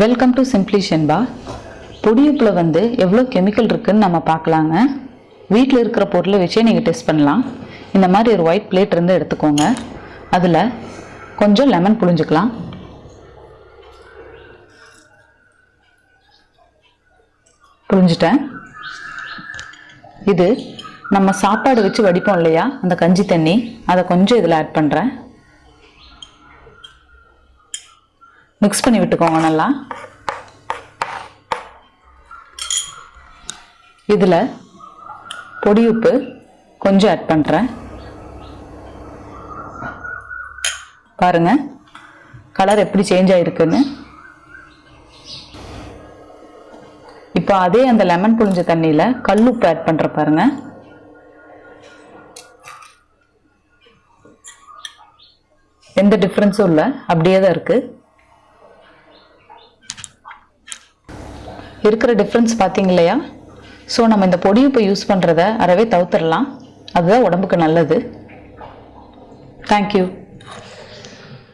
Welcome to simply ஷென்பா பொடியுப்பில் வந்து எவ்வளோ கெமிக்கல் இருக்குதுன்னு நம்ம பார்க்கலாங்க. வீட்டில் இருக்கிற பொருளை வச்சே நீங்கள் டெஸ்ட் பண்ணலாம். இந்த மாதிரி ஒரு ஒயிட் பிளேட் இருந்து எடுத்துக்கோங்க. அதில் கொஞ்சம் லெமன் புழிஞ்சுக்கலாம். புழிஞ்சிட்டேன். இது நம்ம சாப்பாடு வச்சு வடிப்போம் இல்லையா? அந்த கஞ்சி தண்ணி. அதை கொஞ்சம் இதில் ஆட் பண்ணுறேன் மிக்ஸ் பண்ணி விட்டுக்கோங்க நல்லா. இதில் பொடி உப்பு கொஞ்சம் ஆட் பண்ணுறேன் பாருங்கள் கலர் எப்படி சேஞ்ச் ஆகிருக்குன்னு இப்போ அதே அந்த லெமன் புழிஞ்ச தண்ணியில் கல் உப்பு ஆட் பண்ணுற பாருங்க. எந்த டிஃப்ரென்ஸும் இல்லை அப்படியே தான் இருக்குது இருக்கிற டிஃப்ரென்ஸ் பார்த்தீங்க இல்லையா ஸோ நம்ம இந்த பொடியுப்பை யூஸ் பண்ணுறத அறவே தவிர்த்துடலாம். அதுதான் உடம்புக்கு நல்லது. தேங்க்யூ